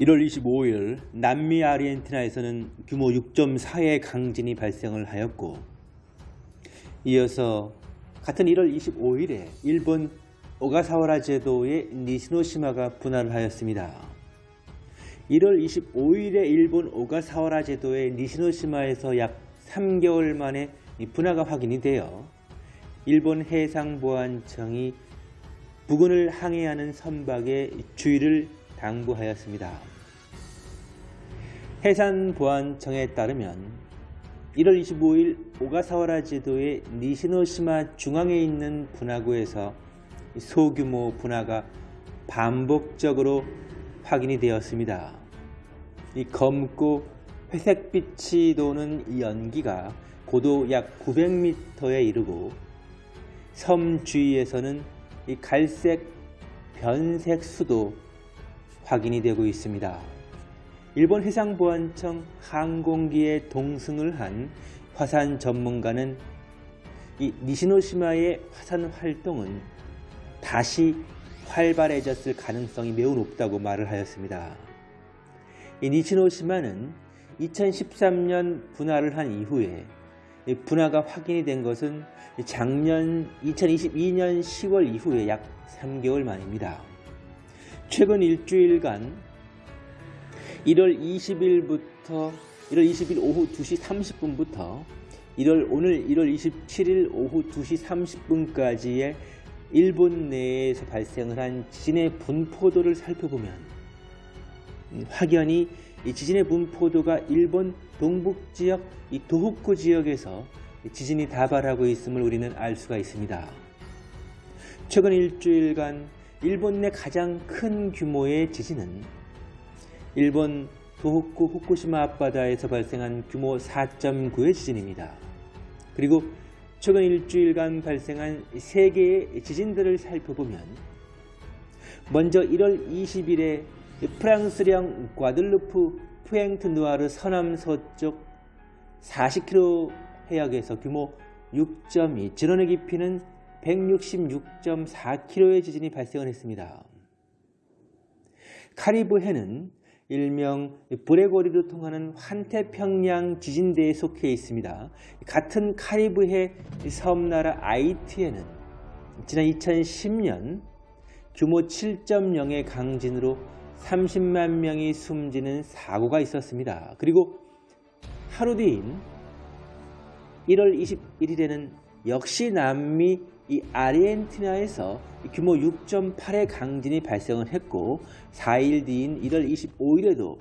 1월 25일 남미 아르헨티나에서는 규모 6.4의 강진이 발생을 하였고 이어서 같은 1월 25일에 일본 오가사와라 제도의 니시노시마가 분할을 하였습니다. 1월 25일에 일본 오가사와라 제도의 니시노시마에서 약 3개월 만에 분화가 확인이 되어 일본 해상보안청이 부근을 항해하는 선박의 주의를 당부하였습니다. 해상보안청에 따르면 1월 25일 오가사와라 제도의 니시노시마 중앙에 있는 분화구에서 소규모 분화가 반복적으로 확인이 되었습니다. 이 검고 회색빛이 도는 이 연기가 고도 약 900m에 이르고 섬 주위에서는 이 갈색 변색 수도 확인이 되고 있습니다. 일본 해상보안청 항공기에 동승을 한 화산 전문가는 이 니시노시마의 화산 활동은 다시 활발해졌을 가능성이 매우 높다고 말을 하였습니다. 이 니시노시마는 2013년 분화를 한 이후에 분화가 확인이 된 것은 작년 2022년 10월 이후에 약 3개월 만입니다. 최근 일주일간 1월 20일부터 1월 20일 오후 2시 30분부터 1월 오늘 1월 27일 오후 2시 30분까지의 일본 내에서 발생을 한 지진의 분포도를 살펴보면 확연히 이 지진의 분포도가 일본 동북 지역 이 도호쿠 지역에서 지진이 다발하고 있음을 우리는 알 수가 있습니다. 최근 일주일간 일본 내 가장 큰 규모의 지진은 일본 도호쿠 후쿠시마 앞바다에서 발생한 규모 4.9의 지진입니다. 그리고 최근 일주일간 발생한 세 개의 지진들을 살펴보면 먼저 1월 20일에 프랑스령 과들루프 푸엥트 누아르 서남 서쪽 40km 해역에서 규모 6.2, 진원의 깊이는 166.4km의 지진이 발생을 했습니다. 카리브해는 일명 브레고리로 통하는 환태평양 지진대에 속해 있습니다. 같은 카리브해 섬나라 아이티에는 지난 2010년 규모 7.0의 강진으로 30만 명이 숨지는 사고가 있었습니다. 그리고 하루 뒤인 1월 21일에는 역시 남미 이 아르헨티나에서 규모 6.8의 강진이 발생을 했고 4일 뒤인 1월 25일에도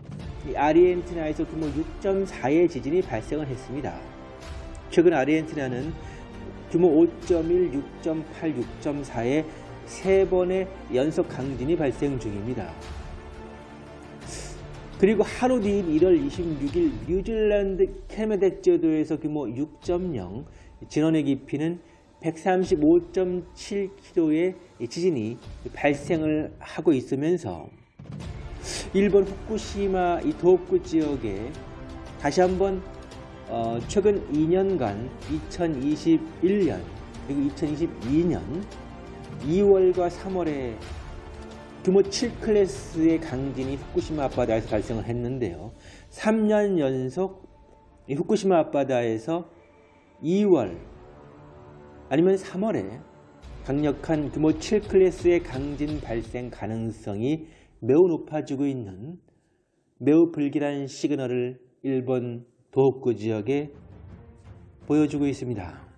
이 아르헨티나에서 규모 6.4의 지진이 발생을 했습니다. 최근 아르헨티나는 규모 5.1, 6.8, 6.4의 세 번의 연속 강진이 발생 중입니다. 그리고 하루 뒤인 1월 26일 뉴질랜드 캐메덱 제도에서 규모 6.0, 진원의 깊이는 135.7km의 지진이 발생을 하고 있으면서 일본 후쿠시마 이 도호쿠 지역에 다시 한번 어, 최근 2년간 2021년 그리고 2022년 2월과 3월에 규모 7클래스의 강진이 후쿠시마 앞바다에서 발생을 했는데요. 3년 연속 후쿠시마 앞바다에서 2월 아니면 3월에 강력한 규모 7클래스의 강진 발생 가능성이 매우 높아지고 있는 매우 불길한 시그널을 일본 도호쿠 지역에 보여주고 있습니다.